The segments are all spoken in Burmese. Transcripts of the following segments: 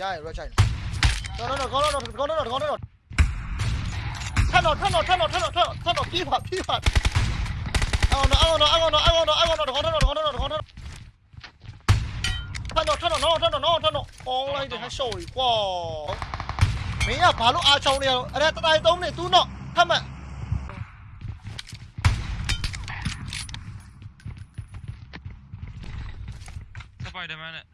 ရရ red ချိုင်တော့တော့ကောင်းတော့ကောင်းတော့ကောင်းတော့ထပ်တော့ထပ်တော့ထပ်တော့ထပ်တော့ထပ်တော့ပြေးပါပြေးပါအော်နော်အော်နော်အော်နော်အော်နော်အော်နော်ကောင်းတော့ကောင်းတော့ကောင်းတော့ထပ်တော့ထပ်တော့နော်ထပ်တော့နော်ထပ်တော့အောင်းလိုက်တယ်ဟရှော်ကြီးကွာမင်းကဘာလို့အားချောင်းနေရတော့အဲ့ဒါတတိုင်းသုံးနေ तू တော့ထပ်မှတ်စပိုက်ဒါမန်နဲ့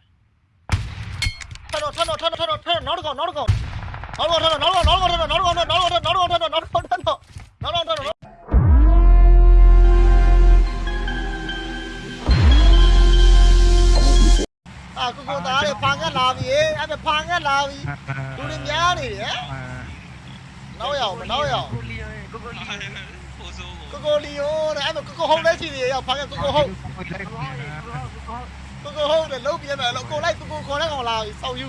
အာကိုကိုသားလေးဖန်ကလာပြီအဲ့ဒါဖန်ကလာပြီလူတွေများနေတယ်နောက်ရအောင်နောက်ရအောင်ကိုလီယိုကိုကိုလီယိုပိုဆိုးကိုကိုကိုလီယိုတဲ့အဲ့ဒါကိုကိုဟုတ်လဲရှိသေးရဖန်ကကိုကိုဟုတ် ကိုကိုဟုတ်တယ်လုံးပြင်းတယ်လို့ကိုလိုက်ကိုကိုခေါ်လိုက်ကောင်လာပြီစောက်ယူ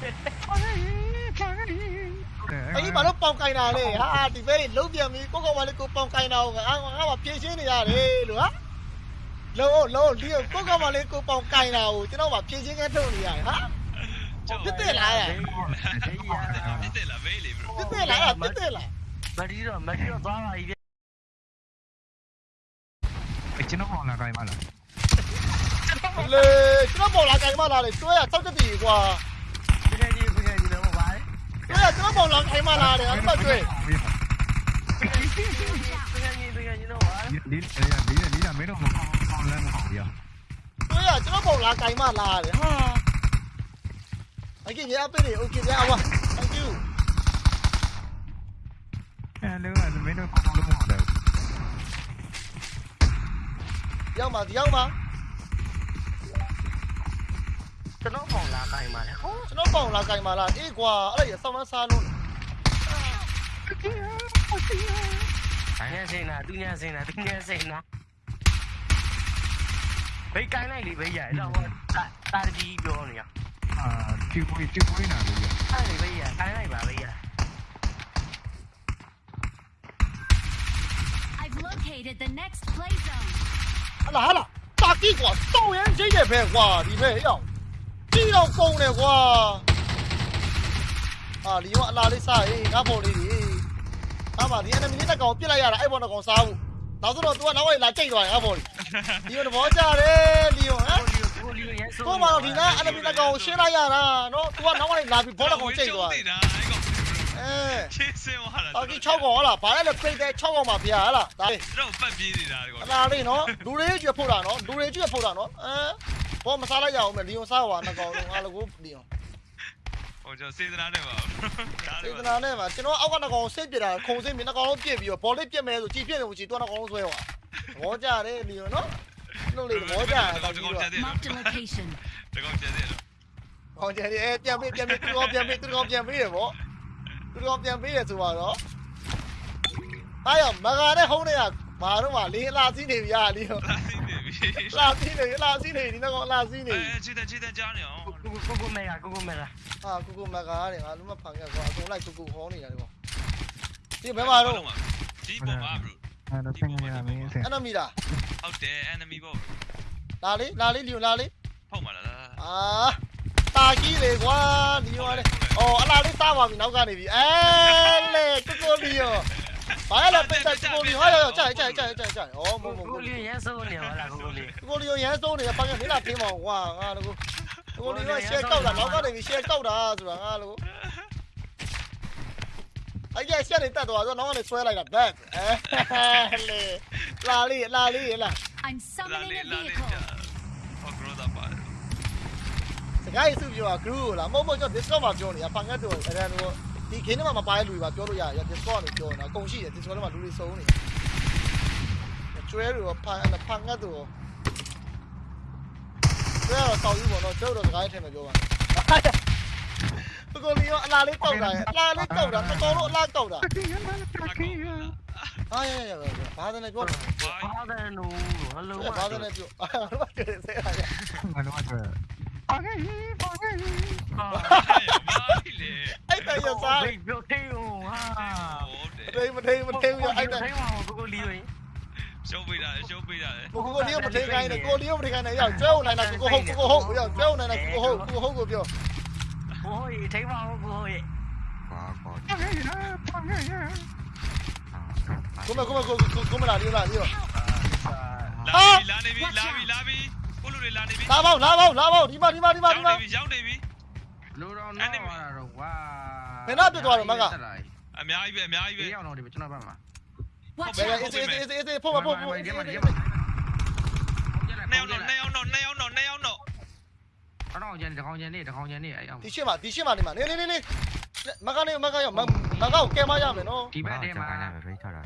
အဲ့ဒီဘာလို့ပေါင်ကင်တာလဲဟာဒီဘဲလုံးပြန်ပြီကိုကိုကလည်းကိုပေါင်ကင်တာကိုငါငါကဖြည့်ရှင်းနေရတယ်လို့ဟာလုံးလုံးလီယိုကိုကကလည်းကိုပေါင်ကင်တာကိုကျွန်တော်ကဖြည့်ရှင်းခဲထုတ်နေရတယ်ဟာပြစ်တယ်လားပြစ်တယ်လားဘေးလေဘရိုပြစ်တယ်လားပြစ်တယ်လားမတီတော့မတီတော့သွားပါပြီဗျကျွန်တော်ဟောလာခိုင်းပါလား 你今日冇冷氣嘛？嗱，你今日收咗地啩？今天你今天你兩個牌？今日今日冇冷氣嘛？嗱，你咁咪對。你你哎呀，你你咋没那么放放那么好呀？对呀，这个不拉该嘛拉的哈。anh kia nhá bên này ok nhá không thank you nếu mà mấy đứa con nó không được giao mà thì giao mà က်ပါဒီရောက်ပါကျွန်တော်ပေါင်လာခိုင်းပါလေဟောကျွန်တော်ပေါ်လာကင်မလာအေးကွာအဲ့ဒါရဆောင်းမစားလို့အညာစိနာသူညာစိနာသူညာစိနာဘေးကိုင်းလိုက်လေဘေးရအဲ့တော့တာတာကြီးပြောနေရအာတီဝီတီဝီနာလို့ရအဲ့ဒီဘေးရကိုင်းလိုက်ပါဘေးရ I've located the next play zone. ဟလာဟလာတာကီကွာစောင်းရင်ချိန်တယ်ပဲကွာဒီပဲရောက် ကြည့်တော့ကုန်တယ်ကွာအာလီယောအလားလေးစားရေးငါပေါ်လေးဒီဟာပါဒီ enemy နဲ့ကောင်ပြစ်လိုက်ရတာအဲ့ပေါ်ကောင်စားဘူးနောက်ဆိုတော့ तू ကနောက်ဝိုင်လာကြိတ်သွားရင်ငါပေါ်လေးလီယောတဘောကြတယ်လီယောဟမ်ကိုလီကိုလီရဲဆိုကိုမတော့ဒီနား enemy နဲ့ကောင်ရှင်းလိုက်ရတာနော် तू ကနောက်ဝိုင်လာပြီးဘောကောင်ကြိတ်သွားနေတာအဲ့ကောင်အဲ ချင်းစင်သွားတာတာကီ6ကောင်ဟလားဘာလဲလဲပိတ်တဲ့6ကောင်ပါဗျာဟလားဒါလေးတော့ပတ်ပြေးနေတာကောင်အလားလေးနော်လူတွေကျွတ်ဖို့တာနော်လူတွေကျွတ်ဖို့တာနော်အဲဘောမစားလိုက်ရအောင်မယ်လီယွန်စားဟွာနှစ်ကောင်လုံးအားလုံးကိုလီယွန်ဟိုကျွန်တော်စေတနာနဲ့ပါဒါစေလည်းတနာနဲ့မှာကျွန်တော်အောက်ကနှစ်ကောင်စိတ်ပြတာခုံစိတ်မြနှစ်ကောင်လုံးပြစ်ပြီးတော့ဘောလေးပြစ်မယ်ဆိုကြည်ပြစ်တယ်ကိုကြည်တော့နှစ်ကောင်လုံးဆွဲဟွာဘောကြတယ်လီယွန်နော်လို့လေဘောကြတာတောက်ပြီးတော့ Marked a location. တကောင်ကျတဲ့တော့ဟောကြတယ်အဲပြန်ပေးပြန်ပေးသူကောင်ပြန်ပေးသူကောင်ပြန်ပေးရပေါ့ သူကောင်ပြန်ပေးရဆိုတော့အားရမဂါနဲ့ဟုံးနေရမာတော့မှလေးအလားစီးနေပြီဟာလီယွန်လာစီးနေပြီအလားစီးနေအလားစီးနေဒီနှစ်ကောင်အလားစီးနေအဲချစ်တဲ့ချစ်တဲ့ကြားနေအောင်ကိုကိုကိုမဲကကိုကိုမဲလားအာကူကူမကားတယ်ငါလုံးမဖန်ခဲ့ကွာအကုန်လိုက်ကူကူဟောနေတာလေကွာဒီဘယ်မှာတော့ဒီပေါ်မှာဘရိုအဲတော့ဆင်းရမင်းဆင်းအနမီလားဟုတ်တယ် enemy ပေါ့လာလေးလာလေးလီယိုလာလေးဟုတ်မှာလားအာ တာကြီးလေကွာလီယိုကလေအော်အလားလေးစားပါပြီနောက်ကနေပြီအဲလေကူကူလီယိုဘာလဲပိတ်တက်ကူကူလီယိုဟာရောက်ကြိုက်ကြိုက်ကြိုက်ကြိုက်ကြိုက်ဩမဟုတ်မကိုဟုတ်လီရဲဆိုနေပါလားကိုလီကူကူလီယိုရမ်းစိုးနေပန်းကမင်းလာတင်းပါကွာငါတို့ကူကူလီယိုရှယ်ကောက်တာနောက်ကနေပြီရှယ်ကောက်တာဆိုတာငါတို့အဲ့ကျရှယ်နေတက်သွားတော့နောက်ကနေဆွဲလိုက်တာဘက်အဲလေလာလေးလာလေးလာ I'm လာ summoning လေ a လာလေ vehicle. ဟော grow တာပါစကားရေးစုပြောတာ group ကိုလားမဟုတ်မဟုတ်ကျွန်တော် Discord မှာပြောနေတာဖန်ငတ်တို့အဲ့ဒါတို့ဒီ game ထဲမှာမပါတဲ့လူတွေပါပြောလို့ရတယ် Discord ကနေပြောနေတာအကုန်ရှိတယ် Discord ထဲမှာလူတွေစုံနေတယ်ကျွဲတွေရောဖန်ဖန်ငတ်တို့ရောကျွဲတော့တောက်ယူပေါ့နော်ကျွဲတော့စကားရေးထဲမှာပြောပါကိုကိုလီရောအလားလေးတောက်တာအလားလေးတောက်တာတော်တော်လို့အလားတောက်တာအာရရရဘာသာနဲ့ပြောတာဘာသာနိုးဟယ်လိုဘာသာနဲ့ပြောအာဘာသာနဲ့ဆဲတာရငါတော့ဆိုပါခဲ့ပါခဲ့ဘာလေအဲ့တရစားဘေးပြောသေးဦးဟာဟုတ်တယ်မထိန်မထိန်မထိန်ရအဲ့တထိုင်ပါကိုကိုလီရင်ရှုံးပေး Pagay! Pagay! Anh ta giờ sao? Mình được thiêu à. Đây mình thiêu mình thiêu giờ anh ta. Thấy mà cô liêu ấy. Show me that, show me that. Cô cô liêu mình thiêu ngay này, cô liêu mình thiêu ngay này giờ. trêu này là cô hộ, cô hộ giờ. trêu này là cô hộ, cô hộ của kiểu. Cô hộ thấy mà cô hộ. Quá quá. Cô mà cô mà cô cô mà là đi là đi rồi. Lobby, lobby, lobby, lobby. လေးလာလေးရောလာပြီလာနေပြီလာပြီလာပြီကိုလူတွေလာနေပြီလာပေါက်လာပေါက်လာပေါက်ဒီမှာဒီမှာဒီမှာဒီရောက်မှာနေပြီရောက်နေပြီလူတော်နောက်လာတော့ဝါအများကြီးပဲအများကြီးပဲဒီရောက်တော့ဒီကျွန်တော်ဘာမှာ Watch ဘယ် out! အေးအေးအေးအေးဖို့မဖို့ဖို့ဒီမှာဒီနှစ်ယောက်တော့နှစ်ယောက်တော့နှစ်ယောက်တော့နှစ်ယောက်တော့တော့ကျန်တကောင်ကျန်နေတကောင်ကျန်နေအဲ့အောင်ဒီရှင်းမှာဒီရှင်းမှာနေမှာနေနေနေနေမကနေမကရောမမကောက်ကဲမရမယ်နော်ဒီဘက်ထဲမှာပဲထားတာ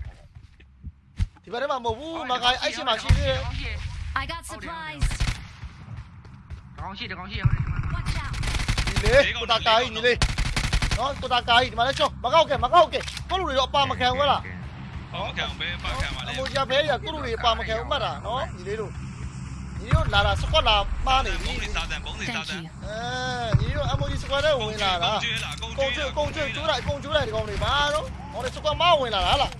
ဒီဘက်ထဲမှာမဟုတ်ဘူးမကအဲ့ရှင်းမှာရှိသေးတယ် I got supplies. တကောင်ရှိတကောင်ရှိဟုတ်တယ် Watch out! ဒီလေကိုတာကိုင်းဒီလေနော်ကိုတာကိုင်းဒီမှာလဲချောမကောက်ကဲမကောက်ကဲကိုလူတွေတော့အပါမခံဘူးလားဟောခံပဲပတ်ခံပါလေအမိုးကြဘဲရကိုလူတွေအပါမခံဘူးမှတ်တာနော်ညီလေးတို့ညီလေးတို့လာတာစကွက်လာမှားနေပြီဘုံနေစားတယ်ဘုံနေစား Thank တယ် you. အဲညီလေးတို့အမိုးကြီးစကွက်ထဲဝင်လာတာကျွေးလာကုန်ကုန်းကျွတ်ကုန်းကျွတ်ကျိုးလိုက်ကုန်းကျိုးလိုက်ဒီကောင်တွေပါတော့ဟောလေစကွက်မဝင်လာတာလား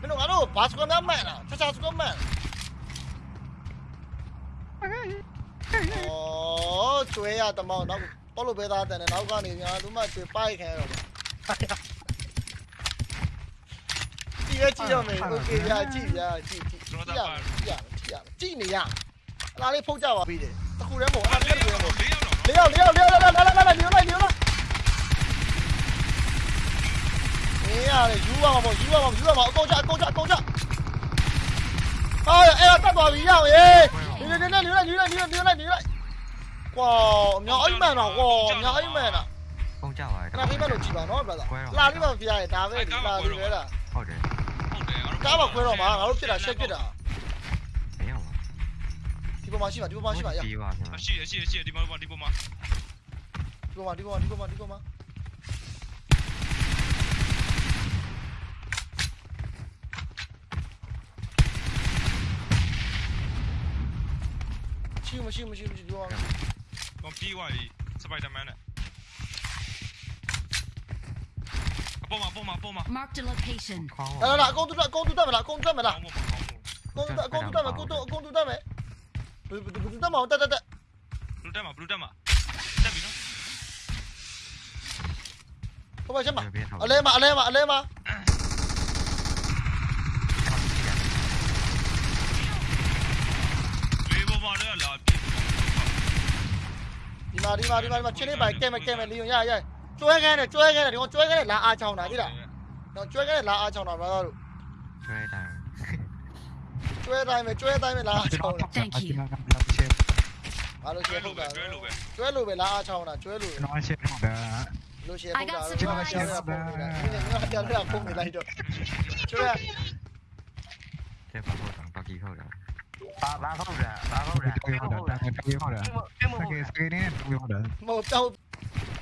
မင်းတို့ငါတို့ဘာစကွက်များမှန်လားတခြားစကွက်မှန်ဩ ကျွဲရတမောင်းနောက်ပေါ်လို့ပဲသားတယ်နောက်ကနေညာသူမှကျွေပိုက်ခံရတော့ကြည့်ရကြည့်ရမယ်โอเคရကြည့်ရကြည့်ကြည့်ကြည့်ရကြည့်ရကြည့်နေရအလားလေးဖုတ်ကြပါပြီတယ်တခုတည်းမဟုတ်အဲ့ဒါတခုတည်းမဟုတ် လေးယောက်တော့ လေးယောက်လေးယောက်လေးယောက်လာလာလာလာညိုလိုက်ညိုလိုက်မင်းရတယ်ယူပါမှာပေါ့ယူပါမှာယူပါမှာအကုန်ချအကုန်ချအကုန်ချဟာအဲ့ဒါတတ်သွားပြီရအောင်ရေနေနေနေနေလိုက်နေလိုက်နေလိုက်နေလိုက် နေလိုက်ကွာအများအိမ်မှန်တော့ကွာအများအိမ်မှန်တာပုံကြပါခဏဖိမလို့ကြည့်ပါနော် brother လာလေးပါပြရတယ်ဒါပဲဒီလာလေးပဲလားဟုတ်တယ်ဟုတ်တယ်ကားပါခွဲတော့မှာငါတို့ဖြစ်တာရှက်ဖြစ်တာမရောက်ပါဒီပေါ်မှာရှိမှာဒီပေါ်မှာရှိမှာရဒီပါဗျာရှိရရှိရရှိဒီမှာဒီပေါ်မှာဒီပေါ်မှာဒီပေါ်မှာဒီပေါ်မှာဒီပေါ်မှာရှိမရှိမရှိမရှိဒီပေါ်မှာ P.Y. 拿什么来？啊，不嘛不嘛不嘛！Marked location. 哎，没了，光柱断，光柱断没了，光断没了，光柱断没，光柱光柱断没，不不不知道嘛，对对对，不掉嘛不掉嘛，不掉嘛。快跑枪嘛！来嘛来嘛来嘛！ ဒီမှာဒီမှာဒီမှာဒီမှာချင်းလေးပိုင်ကဲမကဲမလီယွန်ရရကျွဲခဲနဲ့ကျွဲခဲနဲ့ဒီကောင်ကျွဲခဲနဲ့လာအားချောင်းတာသိလားတော့ကျွဲခဲနဲ့လာအားချောင်းတာ brother တို့ကျွဲတိုင်းကျွဲတိုင်းပဲကျွဲတိုင်းပဲလာအားချောင်းတာ Thank you. ဘာလို့ရှကျွဲယ်ထုတ်လို့ပဲတာကျွဲလို့ပဲကျွဲလို့ပဲလာအားချောင်းတာကျွဲလို့ကျွန်တော်ရှင်းထုတ်တာလို့ရှယ်ထုတ်တာလို့ကျွန်တော်ရှယ်ရပုံနေတာဒီနေ့ငါကြောက်ရပုံနေလိုက်တော့ကျွဲတဲ့ပါတော့တော့ကြီးဟုတ်တာဘာဘာဟုတ်တာဘာဟုတ်တာတွေ့ဟုတ်တာတွေ့ဟုတ်တာ အဲ့မစဟုတ်ကေစကေနဲ့တွေ့ဟုတ်တာမဟုတ်တော့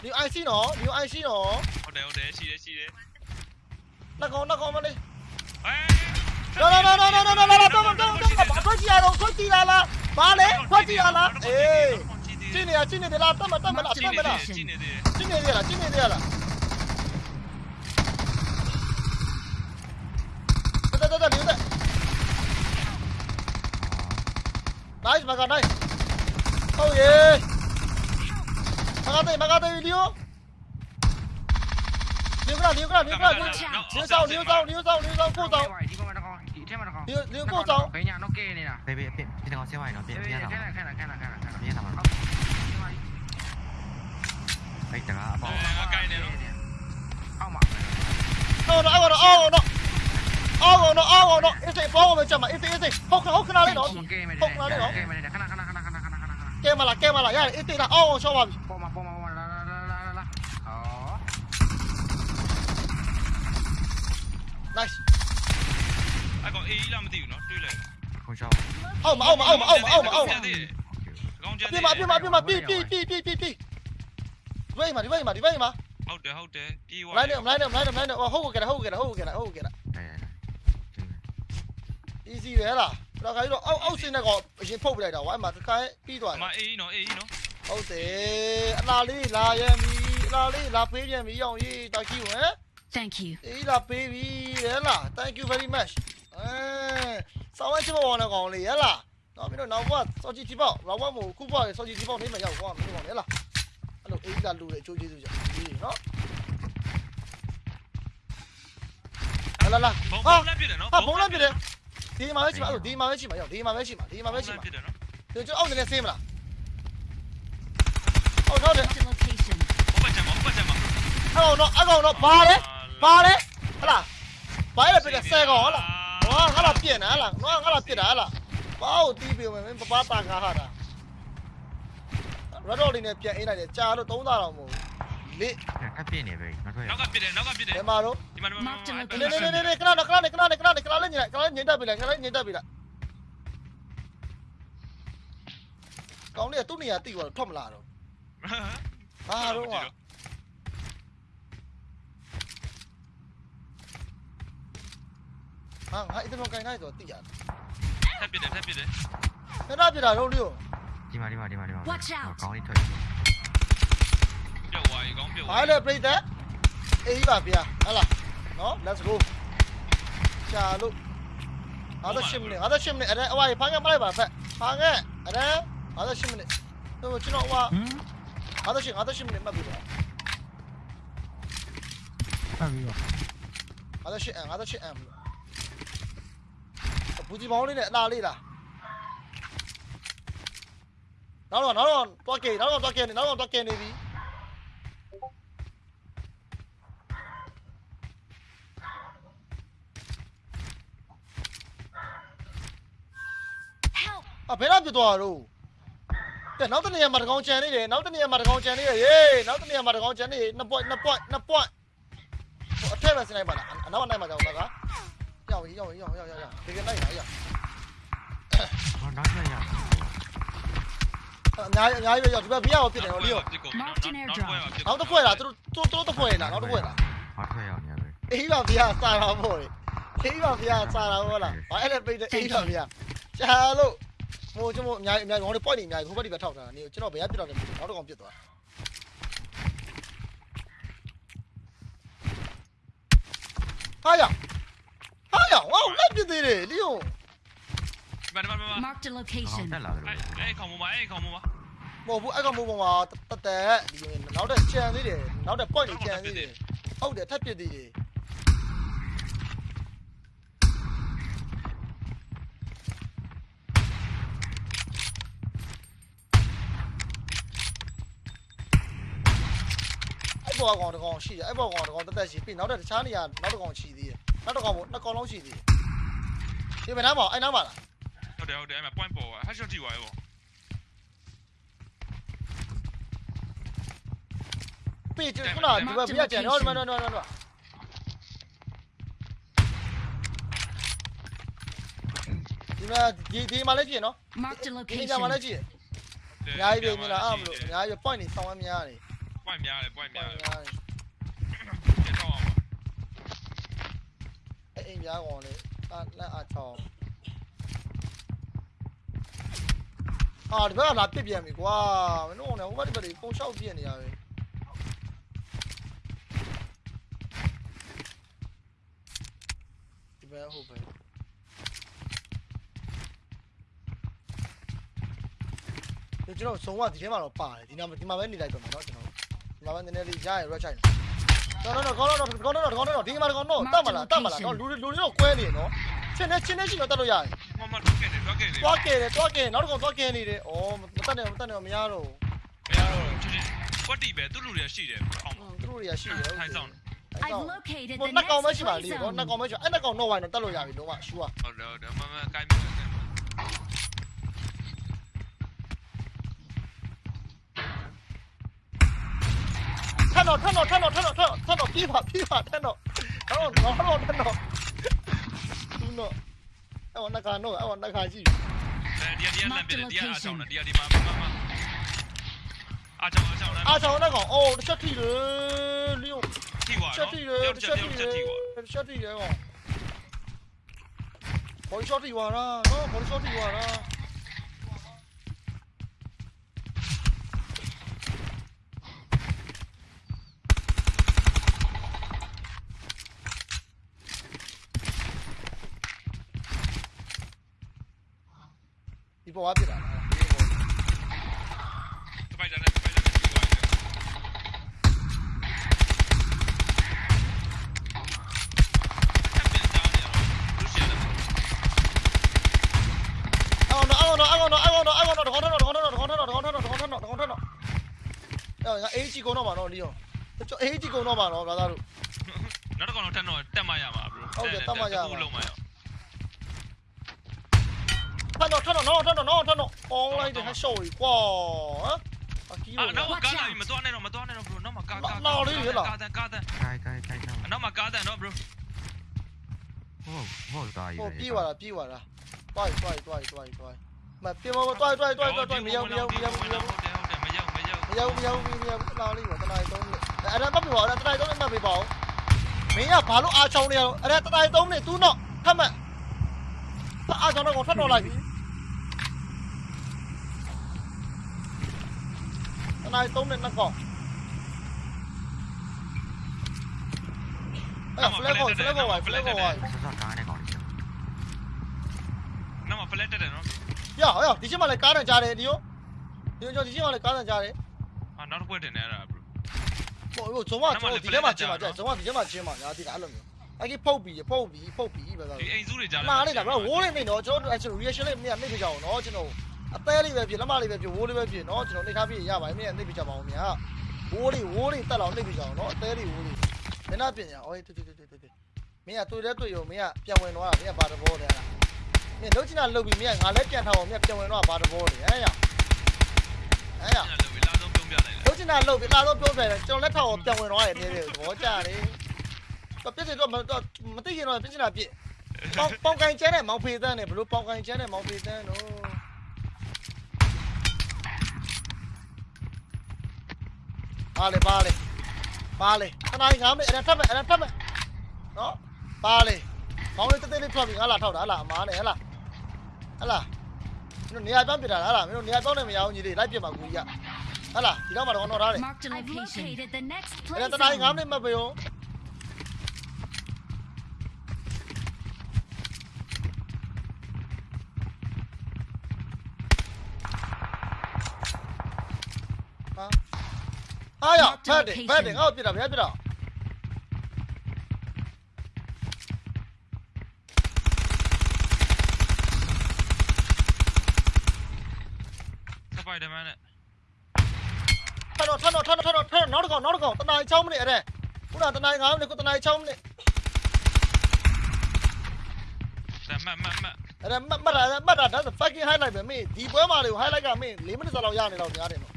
ဒီ IC နော်ဒီ IC နော်ဟုတ်တယ်ဟုတ်တယ်ရှိတယ်ရှိတယ်နှကောင်နှကောင်မလေးအဲ No no no no no no no no no တော့တော့တော့ထွက်ကြည့်ရတော့ထွက်ကြည့်လာလားဘာလဲထွက်ကြည့်ရလားအေးကြည့်နေရကြည့်နေတယ်လားတတ်မတတ်မလားတ 来，马哥来，好耶！马哥队，马哥队，丢！丢过来，丢过来，丢过来，丢走，丢走，丢走，丢走，不走，丢，丢不走。别别别，别听好，千万别听好。别别别，别听好，千万别听好。别别别，别听好，千万别听好。哎，怎么了？哦，哦，哦，哦，哦，哦，哦。 ဒီကောင်ဆင်းသွားရင်တော့ပြင်ခပြင်ဏလာခဏခဏခဏခဏခဏပြင်လာမှာအဲ့တကားအပေါငါကိုင်းနေတော့အောက်မှာ no no အော်အော်နော်အော်နော်အော်နော်အေးစေဘောမချမအေးစေးအေးစေးဟုတ်ခဟုတ်ခနာလေးနော်ကဲမယ်ကဲမယ်ခဏခဏခဏခဏခဏခဏကဲမလားကဲမလားရတယ်အေးစေးလားအော်အော်ရှော့ပါပြီပေါ်မှာပေါ်မှာပေါ်မှာလာလာလာလာလာဟော nice အကောင်အေးလာမသိဘူးနော်တွေးလိုက်ခုံးချောင်းအောက်မအောက်မအောက်မအောက်မအောက်မအောက်မကောင်းကြပြမပြမပြမပြီပြီပြီပြီပြီပြီဝေးမဒီဝေးမဒီဝေးမဟုတ်တယ်ဟုတ်တယ်ပြေးသွားလိုက်နေလိုက်နေလိုက်နေလိုက်နေဟုတ်ကဲ့ဟုတ်ကဲ့ဟုတ်ကဲ့ဟုတ်ကဲ့အဲ easy ပဲလားတော့ခါကြီးတော့အောက်အောက်စင်းတဲ့ကောင်အရင်ဖုတ်ပြလိုက်တာဝိုင်းမှာတစ်ခါပြီးသွားအတမယ်အေးနော်အေးနော်ဟုတ်တယ်အလားလေးလာရမ်းပြီအလားလေးလာပေးပြန်ပြီအောင်ရေးတာကြီးဝင် Thank you. အေးလာပေးပြီရဲလား thank you very much အဲဆောင်းဝဲချစ်ပေါ်နေကောင်လေးရဲလားတော့မင်းတို့နောက်ဘက်စောကြည့်ကြည့်ပေါ့နောက်ဘက်မို့ခုပေါ့စောကြည့်ကြည့်ပေါ့နေမှာရောက်ကွာမင်းတို့ကောင်ရဲလားအဲ့လိုတို့အေးကလူတွေအချိုးကျေးဇူးကြောင့်ဒီနော်လာလာလာဘုံဟာဘုံလက်ပြတယ်နော်ဟာဘုံလည်းပြတယ် ဒီမှာပဲရှိမှာအဲ့ဒီမှာပဲရှိမှာရောက်ဒီမှာပဲရှိမှာဒီမှာပဲရှိမှာပြတယ်နော်ဒီကျွန်တော်အောက်နေနေဆေးမလားဟုတ်တော့တယ် Marked a location. ဘုံပတ်ချင်ဘုံပတ်ချင်မှာအဲ့ကောင်တော့အဲ့ကောင်တော့ဘာလဲဘာလဲဟလာဘာလဲပြတဲ့ဆဲကောင်ဟလာဟောငါလာပြက်နေဟလာငါငါလာပြက်တာဟလာဘာကိုတီးပြမယ်မင်းပပတာကားဟာတာရတော့လေးနဲ့ပြန်အိတ်လိုက်တယ်ကြာလို့3000တောင်မဟုတ် လေကပ်ပြင်းနေပဲမထွက်နောက်ကပြတယ်နောက်ကပြတယ်ဘယ်မှာတော့ဒီမှာဒီမှာနေနေနေနေခဏခဏခဏခဏခဏခဏလေးညင်ခဏလေးညင်တက်ပြီလားခဏလေးညင်တက်ပြီလားကောင်းလေးကသူ့နေရာတိသွားတော့ထွက်မလာတော့ဟာတော့ဟာဟာငါအဲ့တော့ကိုင်းလိုက်တော့တိရတယ်ထပ်ပြတယ်ထပ်ပြတယ်ခဏပြတာတော့လျောဒီမှာဒီမှာဒီမှာဒီမှာ Watch out ကောင်းလေးထွက် ပြုတ်သွားပြီကောင်းပြုတ်ဘာလဲပြိသက်အေးပါဗျာဟလာနော် let's go ချာလို့58မိနစ်58မိနစ်အဲ့ဒါအဝါဖားငယ်မလိုက်ပါဖက်ဖားငယ်အဲ့ဒါ58မိနစ်တော့ကျွန်တော်ဟွာဟမ်58 58မိနစ်မှတ်ပြီပါဆက်ပြီးတော့58 m 58 m ဘူးကြီးပေါင်းလေးနဲ့အလားလေးလားနောက်တော့နောက်တော့တွားကဲနောက်တော့တွားကဲနေနောက်တော့တွားကဲနေပြီ အဘယ်တော့ပြသွားတော့တဲ့နောက်တနေရာမှာတကောင်ကြံနေတယ်နောက်တနေရာမှာတကောင်ကြံနေရရေနောက်တနေရာမှာတကောင်ကြံနေနှစ် point နှစ် point နှစ် point ဟိုအထက်ပဲစနိုင်ပါလားအနောက်နိုင်မှာကြောက်တာကရောက်ပြီရောက်ပြီရောက်ရောက်ရောက်ဒီကနိုင်လာရောက်ဟောနောက်ထွက်ရအများကြီးအများကြီးပဲရောက်ဒီဘက်ဘီယာကိုပြစ်တယ်နော်လီယိုနောက်တစ်ဖွဲ့လားသူတို့သူတို့တစ်ဖွဲ့လားနောက်တစ်ဖွဲ့လားဟောထွက်ရအောင်ရပဲအေးပါဗျာစာတာပေါ့လေအေးပါဗျာစာတာပေါ့လားဘာအဲ့လဲပိတ်တယ်အေးပါဗျာရှာလို့ ဟိုကျွန်တော်အများကြီးအများကြီးဟို point နေအများကြီးဟိုဘက်ဒီဘက်ထောက်တာနေကျွန်တော်ဘယ်ကပြစ်တော့လဲနောက်တစ်ကောင်ပြစ်သွားဟာရဟာရဝေါလက်ပြစ်သေးတယ်လီယိုဒီမှာဒီမှာဒီမှာ Marked a ဟော location. တက်လာတယ်အဲ့အဲ့ခေါင်းမမအဲ့ခေါင်းမမမဟုတ်ဘူးအဲ့ကောင်မိုးပေါ်မှာတတက်ဒီနောက်တဲ့ကြံသေးတယ်နောက်တဲ့ point တွေကြံသေးတယ်ဟုတ်တယ်ထပ်ပြစ်သေးတယ် အဲ့ဘောကောင်တကောင်ရှိတယ်အဲ့ဘောကောင်တကောင်တက်တက်ရှိပြီနောက်တဲ့တခြားနေရာနောက်တစ်ကောင်ရှိသေးတယ်နောက်တစ်ကောင်ပေါ့နှစ်ကောင်လုံးရှိသေးတယ်ဒီဘယ်နားမှာအဲ့နားမှာလားဟုတ်တယ်ဟုတ်တယ်အဲ့မှာ point ပေါ်ပါ headshot ထိသွားရေပေါ့ပြေကျွန်တော်ဒီဘက်ပြကြတယ်နော်ဒီမှာနော်နော်နော်ဒီမှာဒီဒီမှာလည်းကြည့်နော် Marked a ဒီနေရာမှာလည်း location. ကြည့်အများကြီးပဲမြင်လားအဲ့မလို့အများကြီး point နေဆောင်းအများကြီး point များတယ် point များတယ် များတယ် ကျတော့အောင် အဲ့အိမ်များကောင်လေအာလက်အားချောင်းအာဒီဘက်ကလာပြစ်ပြန်ပြီကွာမင်းတို့ကလည်းဟိုဘက်ဒီဘက်တွေပုံလျှောက်ပြစ်နေရပဲဒီဘက်ဟုတ်ပဲဒီကျွန်တော်ဆုံးကဒီထဲမှာတော့ပါတယ်ဒီနာဒီမှာပဲနေလိုက်တော့မယ်เนาะ ကျွန်တော်ဒီမှာပဲနည်းနည်းလေးရရ red ချိုင်နော်နော်နော်ကောင်းတော့ကောင်းတော့ကောင်းတော့ဒီမှာကောင်းတော့တတ်မလားတတ်မလားတော့လူလူတွေတော့ကွဲနေနော်ချင်းနေချင်းနေရှိတော့တတ်လို့ရတယ်မမတော့ကဲတယ်တော့ကဲတယ်တွားကဲတယ်တွားကဲနောက်တစ်ကောင်တွားကဲနေတယ်ဩမတတ်နဲ့မတတ်နဲ့မရတော့မရတော့ချင်းချင်းကွက်တီပဲသူ့လူတွေရှိတယ်အောင်ဘူးသူတို့တွေကရှိတယ်ထိုင်ဆောင် I've located ဟို the နှစ်ကောင်ပဲ next ရှိပါ play လေကော zone. နှစ်ကောင်ပဲရှိအဲ့နှစ်ကောင်တော့ဝိုင်းတော့တတ်လို့ရပြီလုံးဝရှူอ่ะဟုတ်တယ်ဟုတ်တယ်မမကိုင်း မယ်ထက်တော့ထက်တော့ထက်တော့ထက်တော့ထက်တော့ထက်တော့ပြေးပါပြေးပါထက်တော့တော့တော့တော့ထက်တော့သူတော့အဲ့ဝနကန်တော့အဲ့ဝနကန်ရှိဒီဒီလမ်းပြတယ်ဒီအားချောင်းတယ်ဒီဒီမှာမမအားချောင်းအားချောင်းလားအားချောင်းတဲ့ကောင်အိုးတစ်ချက်ထိတယ်လျို့ထိသွားချက်နော် ပေါ်ကပစ်တာစပိုက်တာနဲ့စပိုက်တာနဲ့ပြီးသွားပြီအောင်တော့အောင်တော့အောင်တော့အောင်တော့အောင်တော့တခေါင်းတော့တခေါင်းတော့တခေါင်းတော့တခေါင်းတော့တခေါင်းတော့တခေါင်းတော့အဲ့ငါအေးကြီးကုန်တော့ပါတော့လီယောကျွန်တော်အေးကြီးကုန်တော့ပါတော့ဘာသာတို့နောက်တစ်ခေါင်းတော့ထပ်တော့တက်မရပါဘူးဟုတ်တယ်တက်မရပါဘူးလုံးမရပါ ထပ်တော့ထပ်တော့နော်ထပ်တော့နော်ထပ်တော့အောင်းလိုက်တယ်ဟရှော့ကြီးကွာဟမ်အကီးအာလို့နောက်ကားလာပြီမသွားနဲ့တော့မသွားနဲ့တော့ bro နောက်မှာကားကားကားတန်ကားတန်ကိုင်ကိုင်ကိုင်တော့နောက်မှာကားတန်တော့ bro ဟုတ်ဟုတ်တာကြီးဟိုပြေးသွားတာပြေးသွားတာတွိုက်တွိုက်တွိုက်တွိုက်တွိုက်မပြေမတွိုက်တွိုက်တွိုက်တွိုက်မရောက်မရောက်မရောက်မရောက်ဟုတ်တယ်ဟုတ်တယ်မရောက်မရောက်မရောက်မရောက်မရောက်တနာလေးပါတနာရီ3မိနစ်အဲ့ဒါမှတ်ပြပါဦးတနာရီ3မိနစ်မှတ်ပြပါဦးမင်းကဘာလို့အားချောင်းနေရအောင်အဲ့ဒါတနာရီ3မိနစ်သူ့တော့ဖတ်မှတ်အားချောင်းတော့ထွက်တော့လိုက်ပြီတနာရီ3မိန စ်နှစ်ကောင်အဲ့ဖလက်ကောဖလက်ကောဝိုင်ဖလက်ကောဝိုင်ဆော့ဆော့ကားနဲ့ကောင်းတယ်နောက်မှာ flat တက်တယ်နော်ရဟောဒီချက်မှလည်းကားတန်ကြား တယ်ဒီရောဒီရောဒီချက်မှလည်းကားတန်ကြားတယ်အာနောက်တစ်ခွက်တင်နေရတာ bro ဟိုဟိုဇုံမကျွန်တော်ဒီထဲမှာချင်းပါကြာဇုံမဒီထဲမှာချင်းပါညာဒီကအဲ့လိုမျိုးအဲ့ဒီဖုတ်ပြီးဖုတ်ပြီးဖုတ်ပြီးပဲဆိုဒီအိမ်စုတွေကြားမှားလိုက်တာဗျာဝိုးလေးနေတော့ကျွန်တော်တို့ reaction လေးမင်းကနှိပ်ပြကြအောင်နော်ကျွန်တော်အသေးလေးပဲဖြစ်လက်မလေးပဲဖြစ်ဝိုးလေးပဲဖြစ်နော်ကျွန်တော်နှိပ်ထားပြရပါတယ်မင်းကနှိပ်ပြကြပါအောင်များဝိုးလေးဝိုးလေးတက်လောက်နှိပ်ပြကြအောင်နော်အသေးလေးဝိုးလေးမင်းကပြင်ရအော်တူတူတူတူတူမင်းကတွေ့တဲ့တွေ့ရုံမင်းကပြန်ဝင်သွားတာမင်းကဘာတဘောလဲလားမင်းလုံးချင်တာလုပ်ပြီးမင်းကငါလည်းပြန်ထားအောင်မင်းပြန်ဝင်တော့ဘာတဘောလဲဟဲ့ရဟဲ့ရအဲ့လိုလာဆုံးပြုံးပြလိုက်လုံးချင်တာလုပ်ပြီးဒါတော့ပြောပြတယ်ကျွန်တော်လက်ထောက်အောင်ပြန်ဝင်သွားတယ်နေတယ်သဘောကျတယ် တော့ပြစ်စတော့မသိရင်တော့ပြစ်ချင်တာပြစ်ပေါင်ပေါင်ကန်ကျန်းနဲ့မောင်ဖေးတန်းနဲ့ဘလို့ပေါင်ကန်ကျန်းနဲ့မောင်ဖေးတန်းတော့ပါလေပါလေပါလေခဏကြီးငါမေးအဲ့ဒါထပ်မယ်အဲ့ဒါထပ်မယ်နော်ပါလေမောင်လေးတက်တက်လေးထွက်ပြီးငါလာထောက်တာဟလားအမားနဲ့ဟလားဟလားမင်းတို့နေရာပြောင်းပြတာလားဟလားမင်းတို့နေရာပြောင်းနေမရအောင်ကြီးလေးလိုက်ပြမှာကူကြီးကဟလားဒီတော့မှတော့တော့ထားတယ် Marked a I've location. located the next အဲ့ play ဒါတတိုင်းငါ zone. မေးမပေးအောင်ဟာ အားရဖတ်တယ်ဖတ်တယ်ငါ့ကိုပြစ်တာဗျာပြစ်တာစပိုက်ဒါမန်နဲ့ထတော့ထတော့ထတော့ထတော့ထတော့နောက်တစ်ကောင်နောက်တစ်ကောင်တနား6မိနစ်အဲ့ဒါခုနတနား9မိနစ်ခုတနား6မိနစ်ဒါမတ်မတ်မတ်အဲ့ဒါမှတ်မှတ်တာမှတ်တာဒါဆို fucking highlight ပဲမင်းဒီပွဲမှာတွေကို highlight ကမင်း4မိနစ်စာလောက်ရနေတော့များတယ်နော်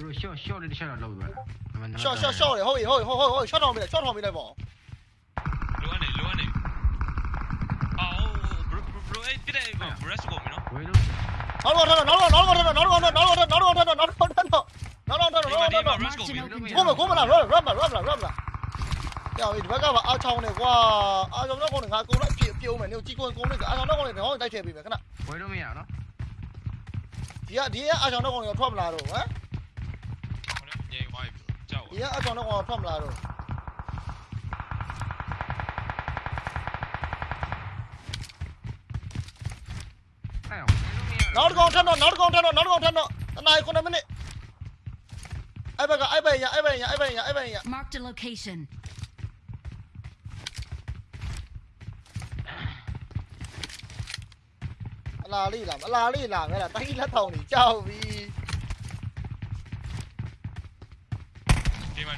ဘရိုရှော့ရှော့လေးတစ်ချက်တော့လောက်သွားတာ short short short လေဟုတ်ပြီဟုတ်ပြီဟုတ်ဟုတ် short ထောင်ပေးလိုက် short ထောင်ပေးလိုက်ပေါ့လိုအနေလိုအနေအော် bro bro အဲ့ပြတဲ့ rest ကိုမနော်ဝေးလို့နောက်တော့ထတော့နောက်တော့နောက်တော့ထတော့နောက်တော့နောက်တော့နောက်တော့နောက်တော့နောက်တော့ထတော့နောက်တော့ထတော့နောက်တော့ထတော့ rest ကို Marked an open ကိုမ door. ကိုမလား run run run run run ကြောက်ဒီဘက်ကပါအားချောင်းနေကွာအားချောင်းတော့ကောင်းနေငါကုန်းလိုက်ပြပြုံးမယ်နေကြီးကုန်းကုန်းနေအားချောင်းတော့ကောင်းနေတော့တိုက်ထည့်ပေးမယ်ခဏဝေးလို့မရနော်ဒီကဒီကအားချောင်းတော့ကောင်းနေထွက်မလာတော့ဟမ်ညင်ဝိုင်း ကြောက်ဒီကအားချောင်းတော့ကောင်းထွက်မလာတော့အဲ့အောင်ဝေးလို့မရနောက်တစ်ကောင်ထတော့နောက်တစ်ကောင်ထတော့နောက်တစ်ကောင်ထတော့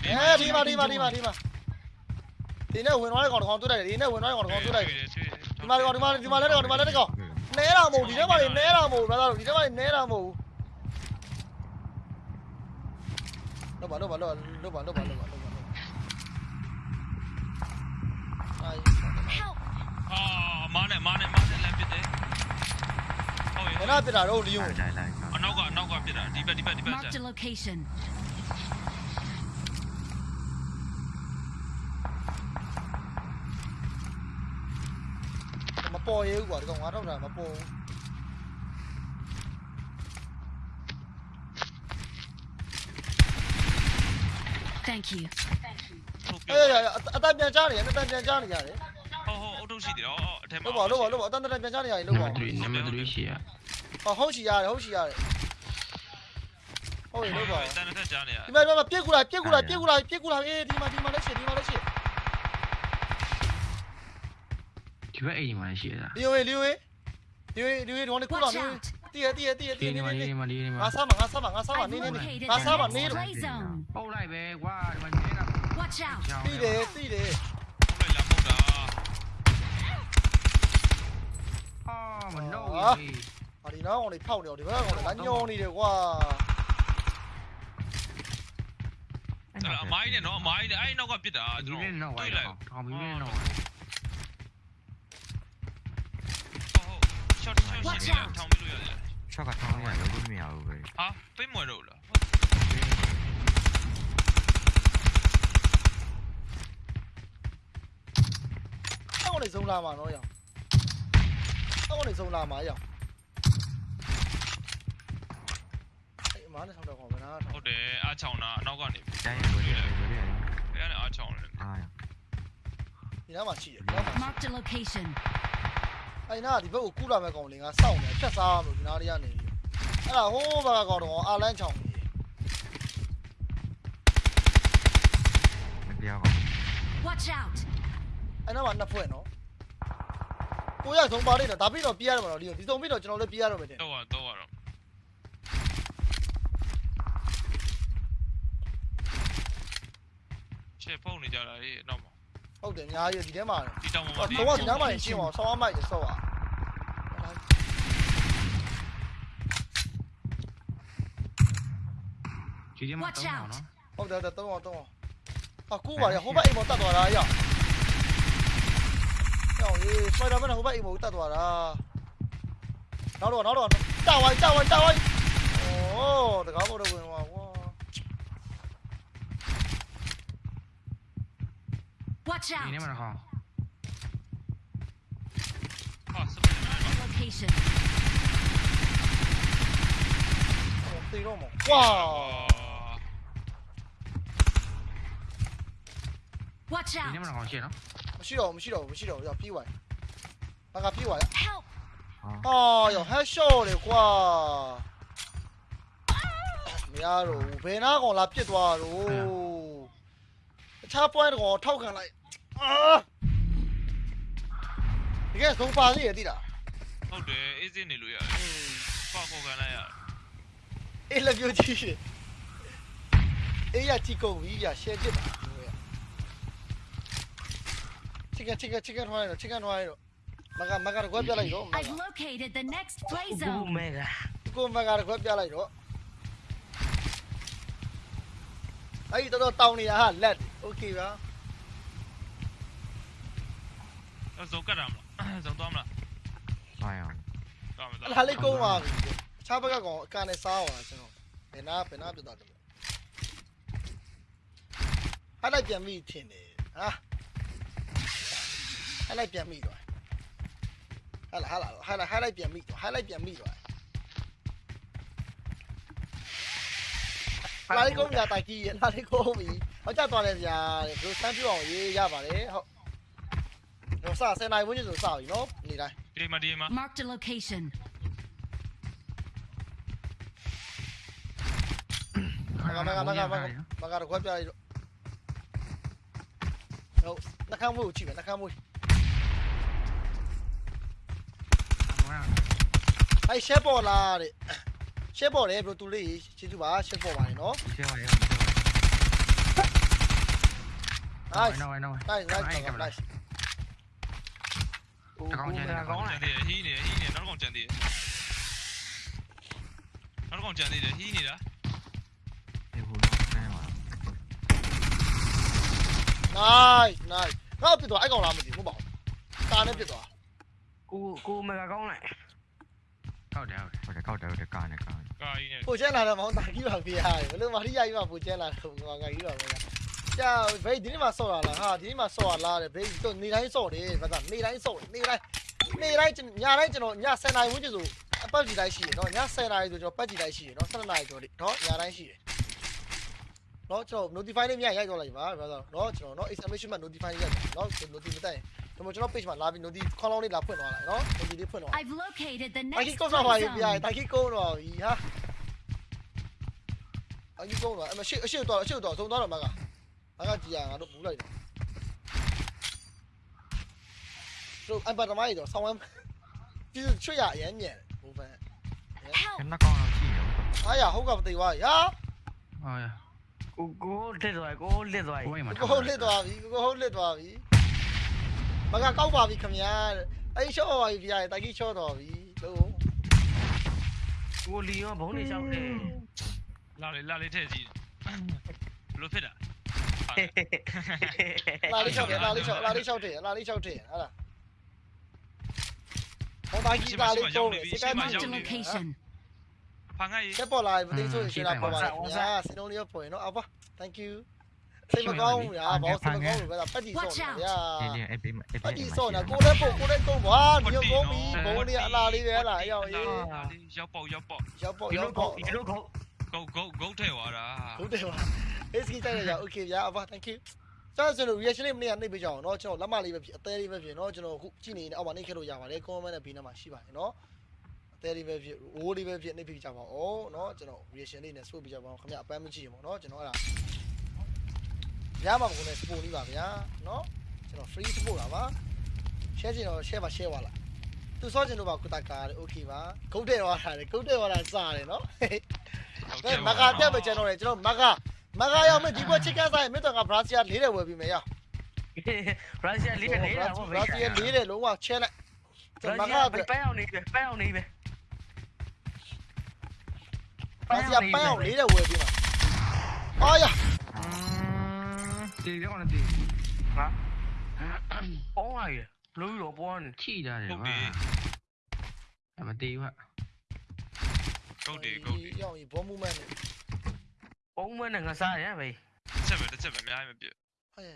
အနိုင်9မိနစ်အဲ့ဘက်ကအဲ့ဘက်ရအဲ့ဘက်ရအဲ့ဘက်ရအဲ့ဘက်ရ Marked a location. အလားလေးလာအလားလေးလာမဲလားတိုင်းလက်ထောင်ကြီးကြောက်ပြီဒီမှာအဲဒီမှာဒီမှာဒီမှာဒီမှာဒီနဲ့ဝင်သွားတဲ့ကောင်တစ်ကောင်တွေ့လိုက်တယ်ဒီနဲ့ဝင်သွားတဲ့ကောင်တစ်ကောင်တွေ့လိုက်တယ်ဒီမှာဒီမှာဒီမှာဒီမှာလဲတဲ့ကောင်ဒီမှာလဲတဲ့ကောင်နဲတာမဟုတ်ဒီထဲမှာနေနဲတာမဟုတ်ဘာသာလို့ဒီထဲမှာနေနဲတာမဟုတ်လောပါလောပါလောလောပါလောပါလောပါလောပါအိုင် Help! အာမားနဲ့မားနဲ့မားနဲ့လမ်းပစ်တယ်ဟုတ်ဘယ်ရဲ့နာပြတာတော့လီယွန်လိုက်လိုက်အနောက်ကအနောက်ကပစ်တာဒီဘက်ဒီဘက်ဒီဘက် Marked a location. ပေါ်ရဲဘူးကွာဒီကောင်ငါတော့တာမပေါ် Thank you. ထုတ်ပြအေးရအတန်ပြန်ချနေတယ်အတန်ပြန်ချနေရတယ်ဟောဟောအုတ်ထုတ်ရှိတယ်ဟောအထက်မှာလို့ပါလို့ပါလို့ပါအတန်တန်ပြန်ချနေရတယ်နံလို့ပါပါတ်3နံပါတ်3ရှိရဟောဟုတ်ရှိရတယ်ဟုတ်ရှိရတယ်ဟုတ်ပြီလို့ပါတန်တဲ့ကြားနေရဒီမှာဒီမှာပြက်ကူလာပြက်ကူလာပြက်ကူလာပြက်ကူလာအေးဒီမှာဒီမှာလက်ရှိဒီမှာလက်ရှိ ဒီဘက်အိမ်မှာရှိရတာလီယိုလီယိုလီယိုလီယိုဒီမှာကူလာ Watch လီယို out! တည့်ရတည့်ရတည့်ရတဒီည့်ရနေမှာဒီနေနေမှာဒီနေမှာငါစားမှာငါစားမှာငါစားမှာ I've နေနေနေ located ငါ the စားမှာ next နေတော့ play zone. ပုတ်လိုက်ပဲကွာဒီမှာနေတော့ Watch out. တည့်တယ်တည့်တယ်ဟုတ်လိုက်လားပုတ်တာအော်မနှုတ်ဟာဒီနောက်ကောင်တွေဖောက်နေတော့ဒီဘက်ကောင်တွေလမ်းညောနေတယ်ကွာအဲ့ဒါအမိုင်းနဲ့နော်အမိုင်းနဲ့အဲ့နောက်ကပြစ်တာဒီကျွန်လေးတော်တော့ဝိုတွေးင်းလိုက်တော့ထောင်ပြီးလေး တော့ဟုတ်ဟုတ် short short ရှင်းနေတာထောင်ပြီးလို့ရတယ်ရှော့ကထောင်းနေရလို့မရဘူးပဲဟာပိတ်မွယ်တော့လားအဲ့ကောင်တွေစုံလာမှာနော်ရောင်အဲ့ကောင်တွေစုံလာမှာရောင်အဲ့မားနဲ့ဆောင်းတော့ကောင်မနာထောဟုတ်တယ်အားချောင်းတာအနောက်ကနေတိုင်းရလို့ရတယ်လို့ရတယ်အဲ့ဒါအားချောင်းတယ်အာဒီနားမှာရှိတယ်ဒီနားမှာ Marked a location. အဲ့နားကဒီဘက်ကိုကူးလာမဲ့ကောင်တွေငါစောင့်နေဖြတ်စားလို့ဒီနားလေးကနေပြီးအဲ့ဒါဟိုးဘက်ကကောင်တော့အာလန်းချောင်းနေမပြောပါ Watch out. အဲ့နားမှာနှစ်ဖွဲ့နော်ကိုရဆုံးပါလိမ့်တော့ဒါပြီးတော့ပြရတယ်မလို့ဒီဒီဆုံးပြီးတော့ကျွန်တော်လည်းပြရတော့မယ်တဲ့တော့တော့တော့ချေဖုန်းနေကြတာလေနောက်မှာ Ông 还有几天嘛 nhà ai ở dưới địa bàn? Ờ, có 等我等 nhà mày chứ mà sao ông lại mày để sợ à? Ôi, đằng nào, tao không อ้တကားပေါ်တော့ဝင်သွားကွာ Watch ဒီနေ out. မှာတော့ဟာစပယ် Location. သေတော့မကွာ Watch ဒီနေ out. မှာတော့ရှင်းနော်မရှိတော့မရှိတော့မရှိတော့ရောက်ပြေးသွားငါကပြေးသွားရ Help. အော်ရောဟက်ရှော့လေကွာမရတော့ဘယ်နာကောင်လာပြစ်သွားတော့တခြား point ကောင်ထောက်ခံလိုက် အာဒီကဆုံးပါသေးရတိလား ဟုတ်တယ်အေးစင်းနေလို့ရတယ်ပေါက်ခေါ်ခံလိုက်ရ အေးလက်ပြကြည့်ရှင်အေးရကြည့်ကုန်ပြီရရှယ်ပြစ်တာချစ်ကချစ်ကချစ်ကထွားရတော့ချစ်ကထွားရတော့မကမကတော့ကွက်ပြလိုက်တော့မက I've located the next play ဘူး zone. မဲက ကိုမကတော့ကွက်ပြလိုက်တော့အဲ့ဒီတော့တောင်းနေတာဟာလက်โอเคပါ ဇုံကတ်ရမလားဇုံသွားမလားဆိုင်အောင်သွားမယ်အဲ့သွားဒါလေးကုန်းသွားပြီအခြားဘက်ကကောင်အကန်နဲ့စားအောင်ကျွန်တော်ဘယ်နာဘယ်နာပြတ်သွားတယ်ဟာလိုက်ပြန်ပြီထင်တယ်ဟာဟာလိုက်ပြန်ပြီတော့ဟာလာဟာလာဟာလာဟာလိုက်ပြန်ပြီတော့ဟာလိုက်ပြန်ပြီတော့လာလေးကုန်းပြတိုက်ကြီးလာလေးကုန်းပြီဟောကြသွားတယ်ဗျာတဲ့ဘယ်လိုစမ်းပြအောင်ရေးရပါတယ်ဟုတ် တော့စဆယ်နိုင်ဝင်းကျင်ဆိုစပြီနော်နေတိုင်းဒီမှာဒီမှာ Marked a location. မကမကမကမကမကတော့ခွဲပြလိုက်တော့ဟုတ်နှကမ်းမှုကိုကြည့်မယ်နှကမ်းမှုအဲရှက်ပေါ်လာတဲ့ရှက်ပေါ်တယ်ဘယ်လိုတူလေးကျေးဇူးပါရှက်ပေါ်ပါနေနော်ရှင်းပါရဲ့ nice နော်နော် nice nice nice nice တကောင်ချင်တယ်တကောင်ကြံသေးတယ်ဟီးနေဟီးနေနောက်ကောင်ကြံသေးတယ်နောက်ကောင်ကြံသေးတယ်ဟီးနေတာဒီဟိုတော့ဆင်းပါ nice nice ငါ့ပြစ်သွားအဲ့ကောင်လားမသိဘူးမဟုတ်ပါဘူးကာနဲ့ပြစ်သွားကိုကိုမဲကကောင်းလိုက်ဟုတ်တယ်ဟုတ်တယ်ကောက်တယ်ဟုတ်တယ်ကားနဲ့ကားနဲ့ကာကြီးနဲ့ ပိုချဲလာတော့မောင်တာကြီးပါပြရတယ်ဘယ်လိုမာရီယာကြီးပါပိုချဲလာတော့ငါငါကြီးပါပဲ ကြာဘယ်ဒီနေ့မှဆော့ရလားဟာဒီနေ့မှဆော့ရလားတဲ့ဘယ်တော့နေတိုင်းဆော့တယ်ဘာသာနေတိုင်းဆော့နေတိုင်းနေတိုင်းညတိုင်းကျွန်တော်ည10နာရီဝန်းကျင်ဆိုအပတ်ကြီးတိုင်းရှိတယ်နော်ည10နာရီဆိုကျွန်တော်ပတ်ကြီးတိုင်းရှိတယ်နော်17နာရီကျော်လေးနော်ညတိုင်းရှိတယ်နော်ကျွန်တော် notify လေးမြရိုက်တော့လိုက်ပါဘာသာနော်ကျွန်တော်နော် exclamation mark notify လေးရိုက်နော် notify မတိုင်ကျွန်တော်ကျွန်တော် page မှာလာပြီး notify ခေါင်းလောင်းလေးလာဖွင့်သွားလိုက်နော် notify လေးဖွင့်သွား I've located the တိုင် next ကြီးကုန်းတော့ပါ play ပြီပြရတယ် zone. တိုင်ကြီးကုန်းတော့ပြီဟာတိုင်ကြီးကုန်းတော့အမရှိအရှိတော့အရှိတော့သုံးသွားတော့မက မကကြည်ရငါတို့ဘူးလိုက်တယ်တို့အပတ်တမိုင်းတော့ဆောင်းဝမ်းပြည့်ချွတ်ရအရင်မြန်ဘူဖန်အရ Help! ကျွန်တော်ကောင်းတော့ရှိတယ်အားရဟုတ်ကမသိသွားရာအော်ရကိုကိုလစ်သွားကိုလစ်သွားကိုယ်မှာကိုဟုတ်လစ်သွားပြီကိုဟုတ်လစ်သွားပြီမကကောက်ပါပြီခမညာအဲ့ရှော့ပါပြီဗျာတိုက်ကြီးချော့တော်ပြီလို့ကိုလီရောဘုံနေလျှောက်တယ်လာလေလာလေထည့်ကြည့်ဘလို့ဖြစ်တာ လာလေးချော့တယ်လာလေးချော့လာလေးချော့တယ်လာလေးချော့တယ်ဟာလားဟောတိုက်ကြီးလာလေးတော့စကမ်းမ Marked a location. ဖန်ငါရေဆက်ပေါ်လာပြီမသိဆိုရင်ရှင်းလာပေါ်ပါလားညာစင်းလုံးလေးပေါ်ရင်နော်အဘ thank you စိတ်မကောင်းဘူးညာဘောစိတ်မကောင်းဘူးဗျာပတ်တီဆော့နေဗျာဒီလေးအဲ့ဘေးမှာအဲ့ပတ်တီဘေးမှာဆော့နေကိုလည်းပို့ကိုလည်းကု န်ပါဒီကုန်းပြီဘုံလေးအလားလေးပဲလားရောက်ရေး ရောက်ပေါက်ရောက်ပေါက် ရောက်ပေါ့ ဒီ ရော လို က် ခု ပေါ့ ဒီလိုခု ဂုတ်ဂုတ်ဂုတ်ထဲသွားတာ ဟုတ်တယ်ပါအေးစကီတိုက်ရရ okay ဗျာအဘ thank you ကျွန်တော်ကျွန်တော် reaction လေးမနေ့ကနှိပ်ပေးကြအောင်เนาะကျွန်တော်လက်မလေးပဲဖြစ်အသေးလေးပဲဖြစ်เนาะကျွန်တော်အခုကြည့်နေနေအောက်မှာနှိပ်ခဲ့လို့ရပါတယ် comment နဲ့ဘေးနားမှာရှိပါတယ်เนาะအသေးလေးပဲဖြစ်ဝိုးလေးပဲဖြစ်နှိပ်ပေးကြပါဦးเนาะကျွန်တော် reaction လေးနဲ့ဆွပေးကြပါအောင်ခင်ဗျအပန်းမကြည့်ရင်ပေါ့เนาะကျွန်တော်အဲ့ဒါရမှာကိုလည်း support လေးပါဗျာเนาะကျွန်တော် free support တာပါ share ချင်တော့ share ပါ share ပါလားသူစောချင်တော့ပါကုတကာတယ် okay ပါဂုတ်တဲ့သွားတာလေဂုတ်တဲ့သွားတာစတယ်เนาะ ကဲမကတက်ပဲကျွန်တော်လေကျွန်တော်မကမကရောက်မယ်ဒီဘက်ချစ်ကဆိုင်မြတ်တော်ကဘရာဇီးလေးတယ်ဝယ်ပြီးမယ်ရရုရှားလေးနဲ့နေတာဘပေါ့ရာဇီးလေးတယ်လုံးဝချဲလိုက်ရုမကရှားပန်းအောင်နေပဲပန်းအောင်နေပဲဘရာဇီးပန်းအောင်လေးတယ်ဝယ်ပြီးမှာအော်ရဒီတော့နေဒီဟာပေါင်းလိုက်လို့ရောပေါင်းနေချိတာတယ်ဟုတ်ကွာတယ်အမတေး ကွာဂုတ်တယ်ဂုတ်တယ်ရောက်ရင်ဘောမူမန့်နေပေါင်းမနဲ့ငါစားရပဲချက်ပဲတစ်ချက်ပဲအများကြီးမပြည့်ဟဲ့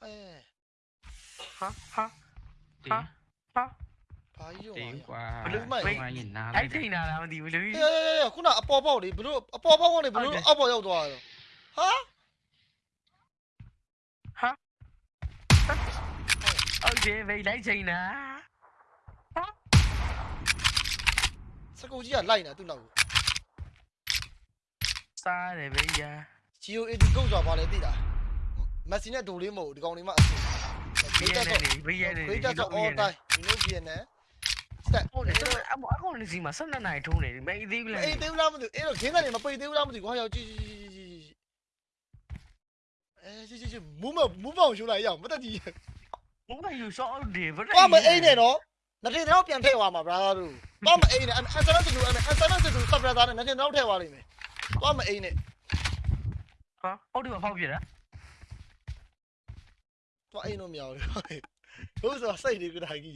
ဟဲ့ဟာဟာတေးဟာဟာဘာကြီးရောတေးကွာဘလူးမိုက်ဘာရင်နားအဲ့လိုက်ထိန်လာတာမသိဘူးလူဟဲ့ဟဲ့ဟဲ့ခုနအပေါ်ပေါက်လေဘလို့အပေါ်ပေါက်ကနေဘလို့အောက်ပေါ်ရောက်သွားတယ်ဟာဟုတ်တယ်ပဲလိုက်ချိန်တာ စကူကြီးကလိုက်နေသူ့နောက်ကိုစားတယ်ပဲညာ GO 80ကုတ်သွားပါလေသိလားမက်ဆီနဲ့ဒိုလေးမဟုတ်ဒီကောင်လေးမအဆင်ဘီရနေနေဘီရနေနေ Great of all time you know Vietnam set ဟုတ်တယ်အမအကောင်လေးစီမှာ12နိုင်ထုံးနေတယ်မအေးသေးဘူးလားအေးသေးဘူးလားမသိဘူးအဲ့တော့ခင်းကနေမပိတ်သေးဘူးလားမသိဘူးဟာရောက်ကြည့်ကြည့်ကြည့်ကြည့်အဲကြည့်ကြည့်ကြည့်မူးမမူးမောင်ရှုလိုက်ရအောင်မတက်ကြည့်ဘုံကယူရှော့တယ်ဗသွားမအိမ်နဲ့နော် နှစ်ထင်တော့ပြန်ထည့်သွားမှာ brother တို့သွားမအိမ်နဲ့အန်ဆာနတူအန်ဆာနတူစပ် brother နဲ့နှစ်ထင်တော့ထည့်သွားလိမ့်မယ်သွားမအိမ်နဲ့ဟာဟုတ်တယ်ဖောက်ပြတာသွားအိမ်တော့မရဘူးဟုတ်ဆိုစိတ်တွေကဒါကြီး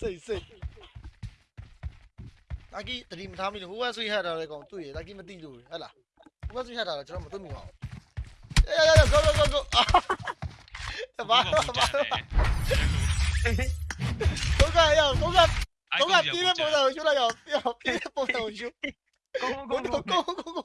စိတ်စိတ်တာကြီးတတိမထားမိလို့ဟိုကဆွေးဟတ်တာလည်းကောင်တွေ့ရတာကြီးမသိလို့ဟဲ့လားဟိုကဆွေးဟတ်တာလည်းကျွန်တော်မသိမိပါဘူးအေးရရ go go go go ဘာဘာ ဘာတော့ကရတော့ကတော့ကပြည့်တဲ့ပုံစံကိုရှုလိုက်အောင်ပြည့်တဲ့ပုံစံကိုရှုကိုကိုကိုကိုကိုကို